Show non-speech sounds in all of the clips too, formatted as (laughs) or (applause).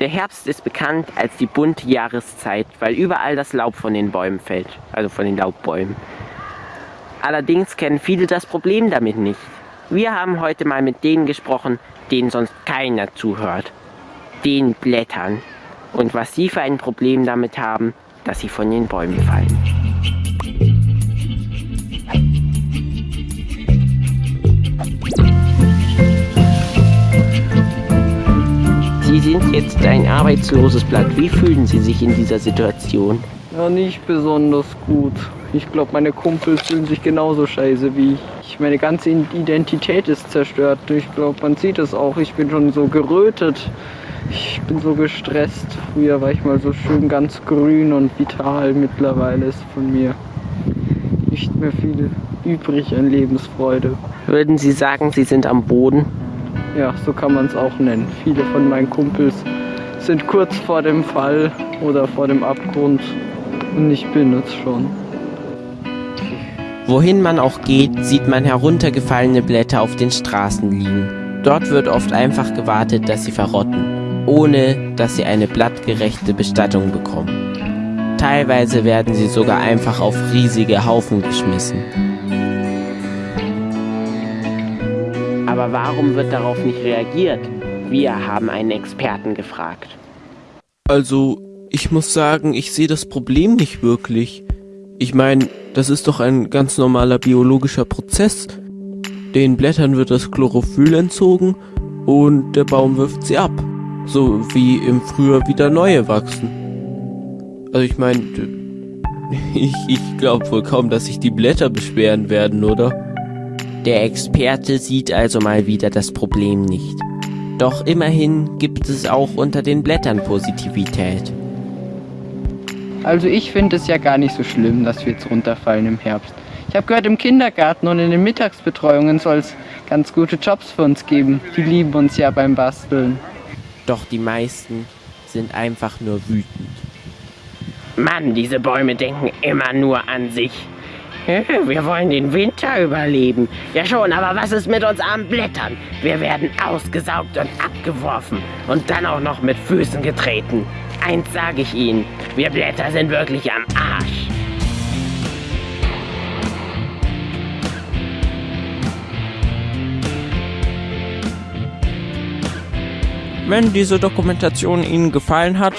Der Herbst ist bekannt als die bunte Jahreszeit, weil überall das Laub von den Bäumen fällt, also von den Laubbäumen. Allerdings kennen viele das Problem damit nicht. Wir haben heute mal mit denen gesprochen, denen sonst keiner zuhört. Den Blättern. Und was sie für ein Problem damit haben, dass sie von den Bäumen fallen. Sind jetzt ein arbeitsloses Blatt. Wie fühlen Sie sich in dieser Situation? Ja, nicht besonders gut. Ich glaube, meine Kumpels fühlen sich genauso scheiße wie ich. Meine ganze Identität ist zerstört. Ich glaube, man sieht es auch. Ich bin schon so gerötet. Ich bin so gestresst. Früher war ich mal so schön ganz grün und vital. Mittlerweile ist von mir nicht mehr viel übrig an Lebensfreude. Würden Sie sagen, Sie sind am Boden? Ja, so kann man es auch nennen. Viele von meinen Kumpels sind kurz vor dem Fall oder vor dem Abgrund und ich bin es schon. Wohin man auch geht, sieht man heruntergefallene Blätter auf den Straßen liegen. Dort wird oft einfach gewartet, dass sie verrotten, ohne dass sie eine blattgerechte Bestattung bekommen. Teilweise werden sie sogar einfach auf riesige Haufen geschmissen. Aber warum wird darauf nicht reagiert? Wir haben einen Experten gefragt. Also, ich muss sagen, ich sehe das Problem nicht wirklich. Ich meine, das ist doch ein ganz normaler biologischer Prozess. Den Blättern wird das Chlorophyll entzogen und der Baum wirft sie ab. So wie im Frühjahr wieder neue wachsen. Also ich meine, (laughs) ich, ich glaube wohl kaum, dass sich die Blätter beschweren werden, oder? Der Experte sieht also mal wieder das Problem nicht. Doch immerhin gibt es auch unter den Blättern Positivität. Also ich finde es ja gar nicht so schlimm, dass wir jetzt runterfallen im Herbst. Ich habe gehört, im Kindergarten und in den Mittagsbetreuungen soll es ganz gute Jobs für uns geben. Die lieben uns ja beim Basteln. Doch die meisten sind einfach nur wütend. Mann, diese Bäume denken immer nur an sich. Wir wollen den Winter überleben. Ja schon, aber was ist mit uns armen Blättern? Wir werden ausgesaugt und abgeworfen und dann auch noch mit Füßen getreten. Eins sage ich Ihnen, wir Blätter sind wirklich am Arsch. Wenn diese Dokumentation Ihnen gefallen hat,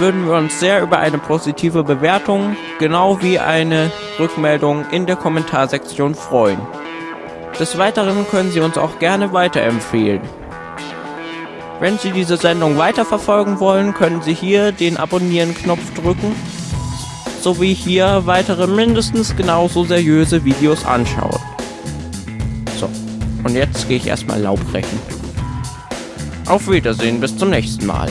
würden wir uns sehr über eine positive Bewertung, genau wie eine Rückmeldung in der Kommentarsektion freuen. Des Weiteren können Sie uns auch gerne weiterempfehlen. Wenn Sie diese Sendung weiterverfolgen wollen, können Sie hier den Abonnieren-Knopf drücken, sowie hier weitere mindestens genauso seriöse Videos anschauen. So, und jetzt gehe ich erstmal Laub brechen. Auf Wiedersehen, bis zum nächsten Mal.